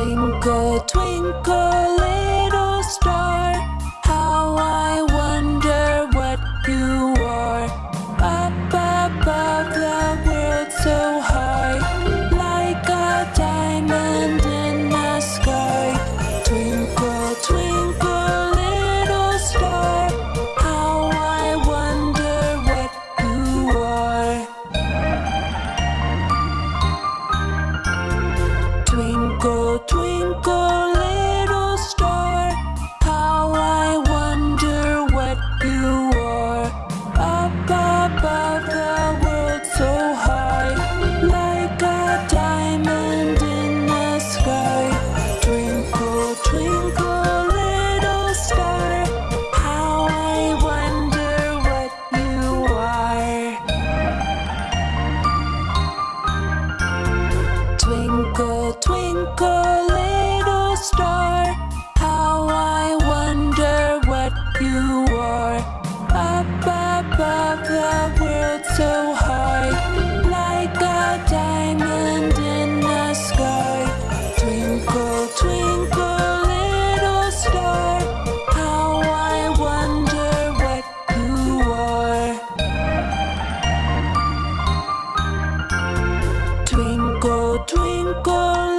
Twinkle, twinkle, little star, how I wonder what you are. Up above the world so high, like a diamond in the sky. Twinkle, twinkle, twinkle, little star, how I wonder what you are. Up above the world so high, like a diamond in the sky. Twinkle, twinkle, little star, how I wonder what you are. Twinkle, twinkle,